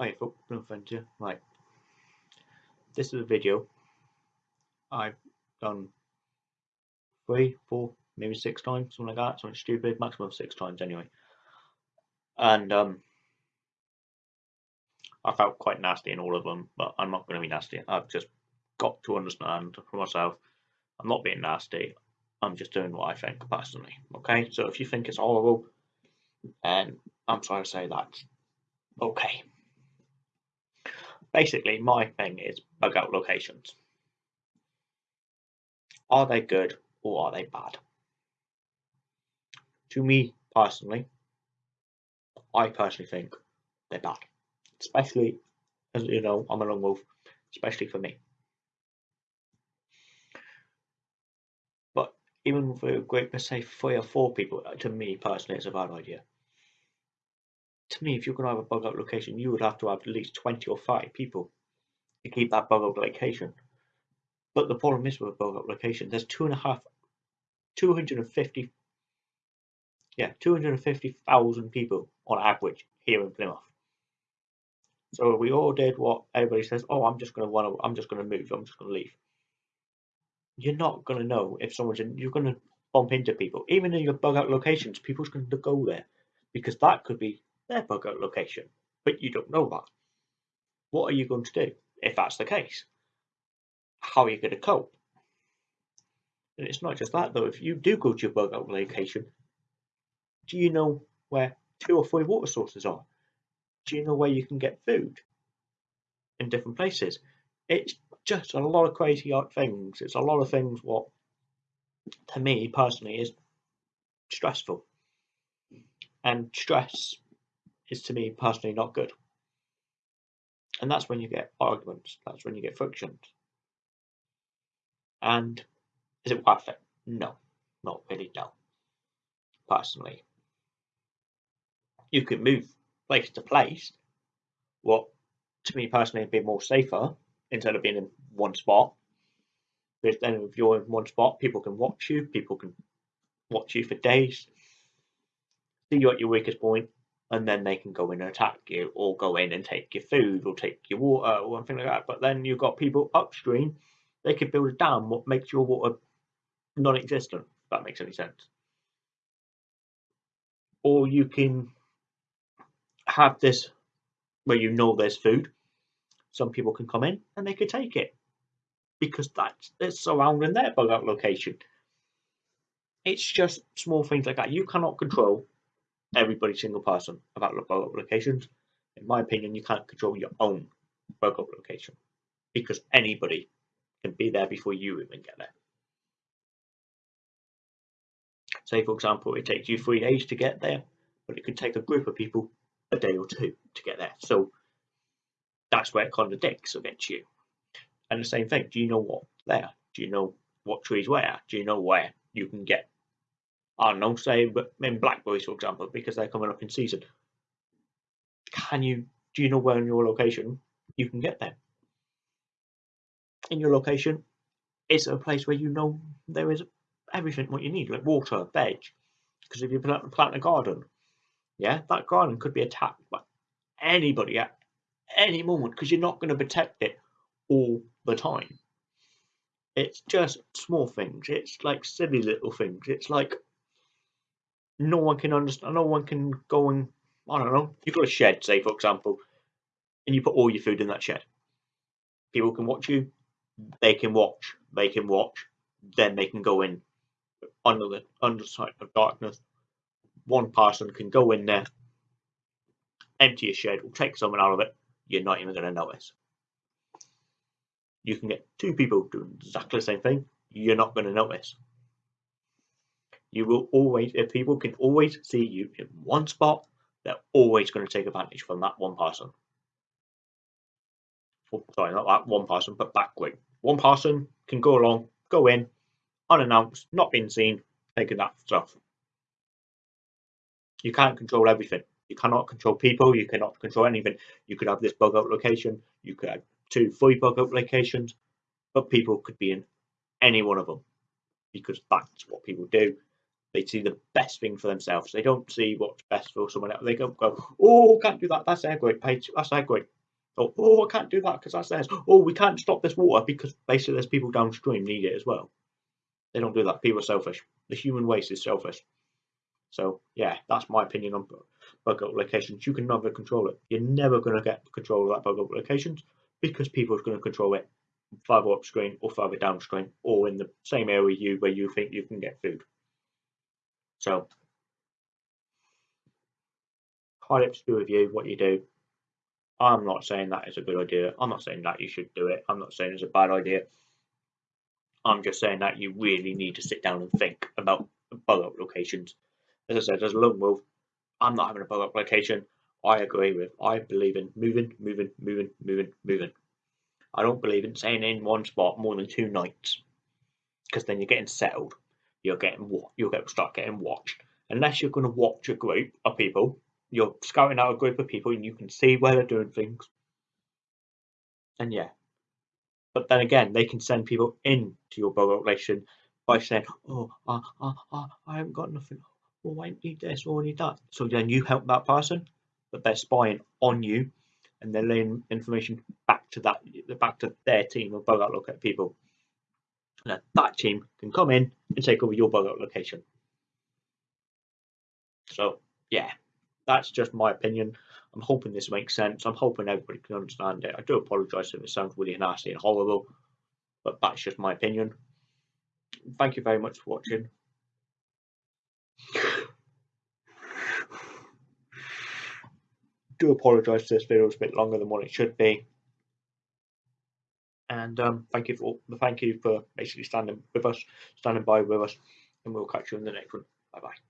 Hi, folks, no you. Right. This is a video I've done three, four, maybe six times, something like that, something stupid, maximum six times anyway. And um I felt quite nasty in all of them, but I'm not gonna be nasty. I've just got to understand for myself. I'm not being nasty. I'm just doing what I think personally. Okay, so if you think it's horrible, and I'm sorry to say that, okay basically my thing is bug out locations. Are they good or are they bad? To me personally, I personally think they're bad. Especially as you know, I'm a lone wolf, especially for me. But even for a group, let's say three or four people, to me personally, it's a bad idea to me, if you're going to have a bug out location, you would have to have at least 20 or 30 people to keep that bug out location. But the problem is with a bug out location, there's two and a half, 250, yeah, 250,000 people on average here in Plymouth. So we all did what everybody says, oh, I'm just going to want to, I'm just going to move, I'm just going to leave. You're not going to know if someone's in, you're going to bump into people. Even in your bug out locations, people's going to go there because that could be their bug out location, but you don't know that. What are you going to do if that's the case? How are you going to cope? And it's not just that though, if you do go to your bug out location, do you know where two or three water sources are? Do you know where you can get food in different places? It's just a lot of crazy things. It's a lot of things what to me personally is stressful. And stress is to me personally not good. And that's when you get arguments, that's when you get frictions. And is it worth it? No, not really, no. Personally. You can move place to place. What to me personally would be more safer instead of being in one spot. Because then if you're in one spot, people can watch you, people can watch you for days, see you at your weakest point, and then they can go in and attack you or go in and take your food or take your water or anything like that. But then you've got people upstream, they could build a dam what makes your water non-existent, if that makes any sense. Or you can have this where you know there's food. Some people can come in and they could take it because that's it's surrounding their bug out location. It's just small things like that. You cannot control everybody single person about bug locations. In my opinion, you can't control your own bug location because anybody can be there before you even get there. Say, for example, it takes you three days to get there, but it could take a group of people a day or two to get there. So that's where it contradicts against you. And the same thing, do you know what there? Do you know what trees where? Do you know where you can get I don't know, say in blackberries, for example, because they're coming up in season. Can you, do you know where in your location you can get them? In your location, it's a place where you know there is everything what you need, like water, veg. Because if you plant, plant a garden, yeah, that garden could be attacked by anybody at any moment because you're not going to protect it all the time. It's just small things. It's like silly little things. It's like no one can understand. No one can go and I don't know. You've got a shed, say for example, and you put all your food in that shed. People can watch you. They can watch. They can watch. Then they can go in under the underside of darkness. One person can go in there, empty a shed, or take something out of it. You're not even going to notice. You can get two people doing exactly the same thing. You're not going to notice you will always, if people can always see you in one spot, they're always going to take advantage from that one person. Oh, sorry, not that one person, but backward. One person can go along, go in, unannounced, not being seen, taking that stuff. You can't control everything. You cannot control people. You cannot control anything. You could have this bug out location. You could have two, three bug out locations, but people could be in any one of them because that's what people do They see the best thing for themselves. They don't see what's best for someone else. They go, go oh, can't do that. That's their great page. That's their great. Oh, I can't do that because that's theirs. Oh, we can't stop this water because basically there's people downstream need it as well. They don't do that. People are selfish. The human waste is selfish. So yeah, that's my opinion on bug locations. You can never control it. You're never going to get control of that bug locations because people are going to control it further upstream or further downstream or in the same area you where you think you can get food. So highly up to do with you what you do. I'm not saying that is a good idea. I'm not saying that you should do it. I'm not saying it's a bad idea. I'm just saying that you really need to sit down and think about bug out locations. As I said, as a lone wolf, I'm not having a bug out location. I agree with. I believe in moving, moving, moving, moving, moving. I don't believe in staying in one spot more than two nights because then you're getting settled. You're getting you'll get start getting watched. Unless you're going to watch a group of people, you're scouting out a group of people and you can see where they're doing things. And yeah, but then again, they can send people into your bug relation by saying, "Oh, uh, uh, uh, I haven't got nothing. Oh, I need this or I need that." So then you help that person, but they're spying on you, and they're laying information back to that, back to their team of out look at people. And that team can come in and take over your bug out location. So yeah, that's just my opinion. I'm hoping this makes sense. I'm hoping everybody can understand it. I do apologise if it sounds really nasty and horrible, but that's just my opinion. Thank you very much for watching. do apologise if this video is a bit longer than what it should be. And um, thank you for thank you for basically standing with us, standing by with us, and we'll catch you in the next one. Bye bye.